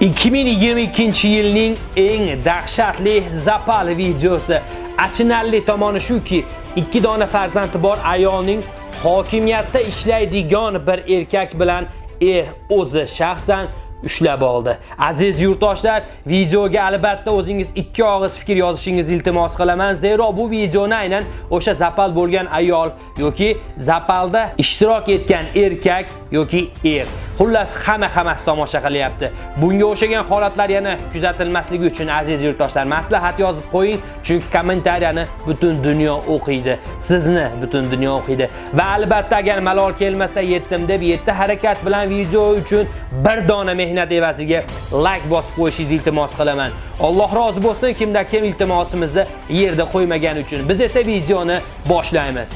2022 yilning eng dahshatli zapal videosi. Achinarli tomoni shuki, ikki dona farzandi bor ayolning hokimiyatda ishlaydigan bir erkak bilan er o'zi shaxsan ushlab oldi. Aziz yurtdoshlar, videoga albatta o'zingiz ikki og'iz fikr yozishingizni iltimos qilaman, zero bu videoni aynan o'sha zapal bo'lgan ayol yoki zapalda ishtirok etgan erkak yoki er. Xullas, hamma hammasi tomosha qilyapti. Bunga o'xshagan holatlar yana kuzatilmasligi uchun aziz yurtdoshlar, maslahat yozib qo'ying, chunki kommentariyani butun dunyo o'qiydi. Sizni butun dunyo o'qiydi. Va albatta agar malol kelmasa yetdim deb yetti harakat bilan video uchun bir dona mehnat evaziga like bosib qo'yishingizni iltimos qilaman. Alloh rozi bo'lsin kimda kim iltimosimizni yerda qo'ymagani uchun. Biz esa videoni boshlaymiz.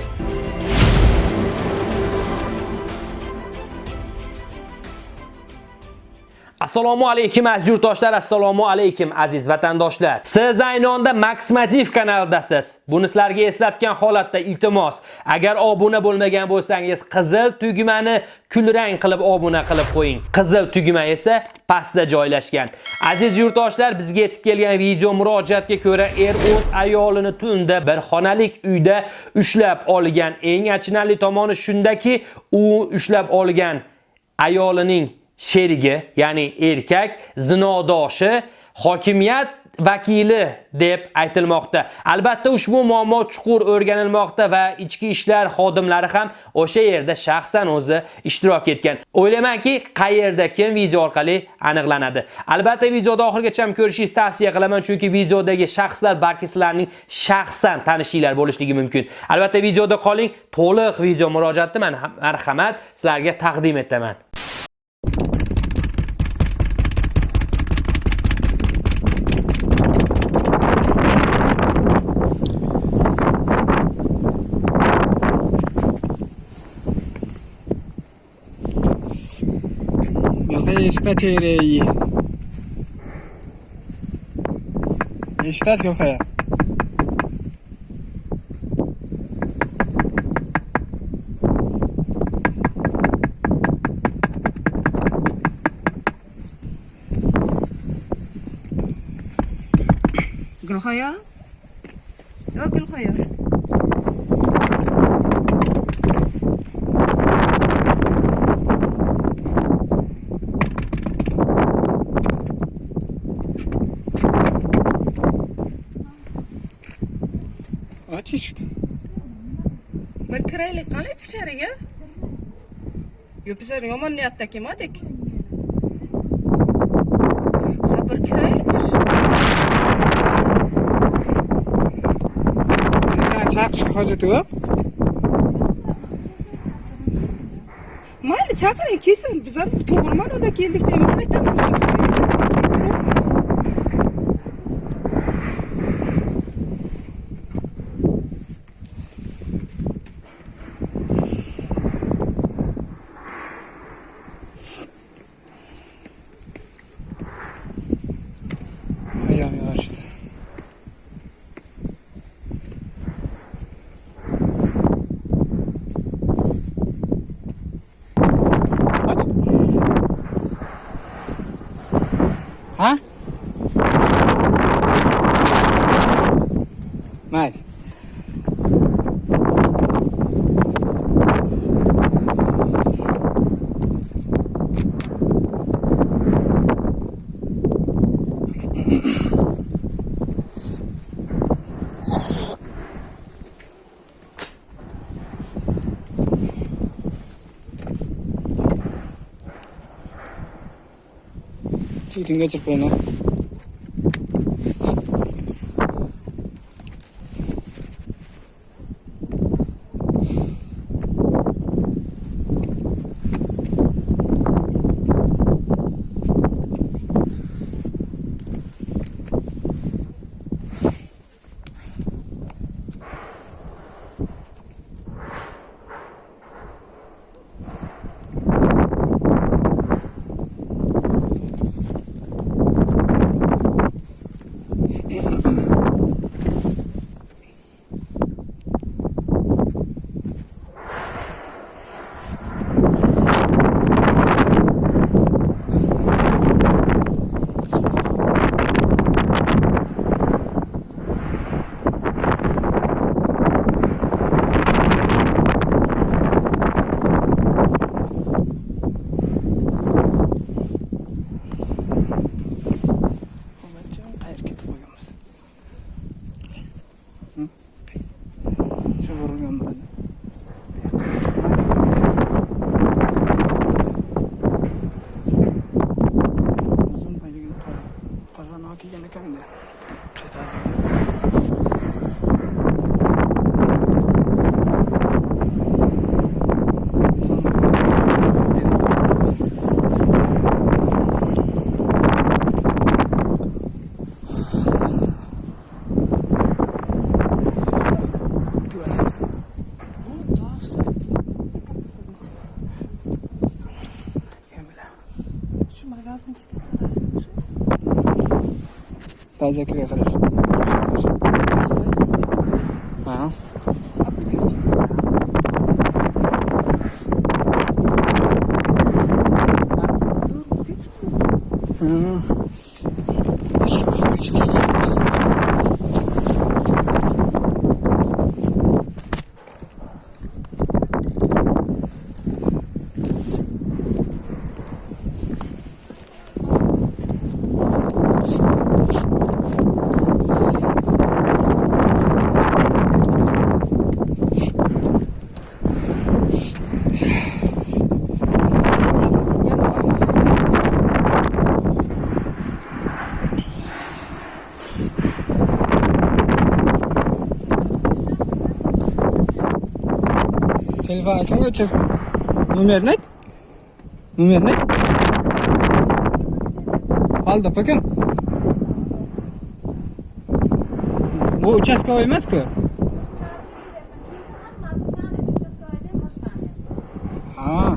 Assalomu alaykum aziz yurtdoshlar, assalomu alaykum aziz vatandoshlar. Siz aynonda Maximativ kanalidasiz. Buni sizlarga eslatgan holatda iltimos, agar obuna bo'lmagan bo'lsangiz, qizil tugmani kulrang qilib obuna qilib qo'ying. Qizil tugma esa pastda joylashgan. Aziz yurtdoshlar, bizga yetib kelgan video murojaatga ko'ra er o'z ayolini tunda bir xonalik uyda ushlab olgan. Eng achinarli tomoni shundaki, u ushlab olgan ayolining sherigi, ya'ni erkak zinodoshi hokimiyat vakili deb aytilmoqda. Albatta ushbu muammo chuqur o'rganilmoqda va ichki ishlar xodimlari ham o'sha yerda shaxsan o'zi ishtirok etgan. O'ylaymanki, qayerda kim video orqali aniqlanadi. Albatta videoda ham ko'rishingizni tavsiya qilaman, chunki videodagi shaxslar balki sizlarning shaxsan tanishinglar bo'lishligi mumkin. Albatta videoda qoling, to'liq video murojaatni men marhamat sizlarga taqdim etaman. Registratirei. Registrate que eu falei. قل خويا قل خويا eshikni. Bir kiraylik qani ichkariga? Yo bizlar yomon niyatda kelmadik. Ha bir kiraylik. Sen chaqishga hojati yo'q. Mayli chaqiring kelsin. Bizlar to'g'ri ma'noda keldik deymiz, aytamiz Ha? 一直在这边呢？Тази я кривя срещу. Ага. Mm-hmm. два ключик. Номерник? Номерник? Qoldi, покем. Bu uchastkovoy emas-ku? Ha.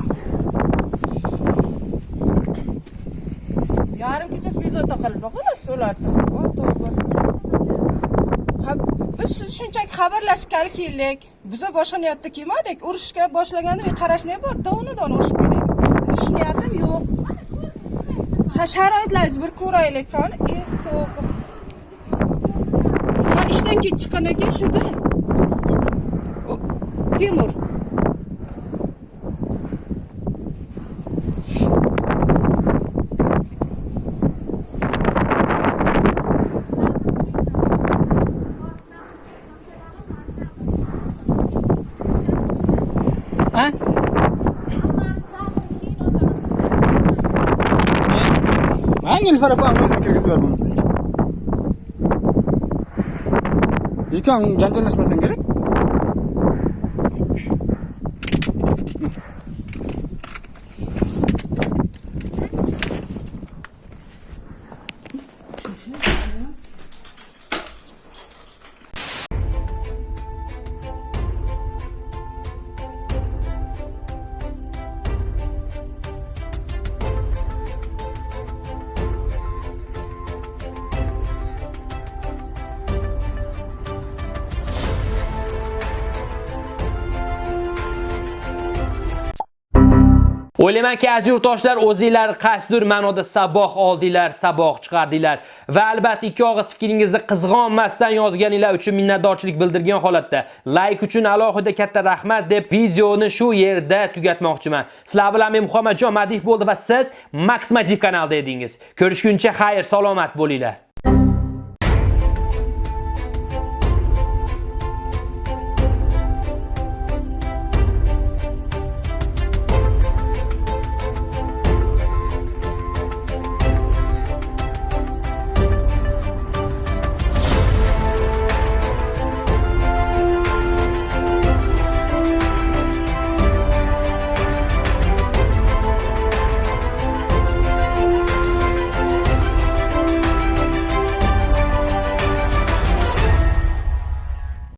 Yarim kechasi bezovta qilib, xolos ularni. O, to'g'ri. Biz siz shunchaki xabarlashgani keldik. Biza boshqa niyatda kelmadik. Urushga boshlaganda men qarashni bor, dona-dona urushib kelaylik Urush niyatim yo'q. Ha, sharoitlaringizni bir ko'raylik. E. Ha, ishdan kech chiqqandan keyin shuda. Temur. Hanginiz tarafından özünü kirgizib yuboribmiz ekan janjalashmasdan керек O'ylaymanki, aziz yurtdoshlar, o'zingizlar qasdur ma'noda saboq oldinglar, saboq chiqardinglar va albatta ikki og'iz fikringizni qizg'onmasdan yozganinglar uchun minnatdorchilik bildirgan holatda like uchun alohida katta rahmat deb videoni shu yerda tugatmoqchiman. Sizlar bilan men Muhammadjon Madih bo'ldi va siz Max Majid kanalida edingiz. Ko'rishguncha xayr, salomat bo'linglar.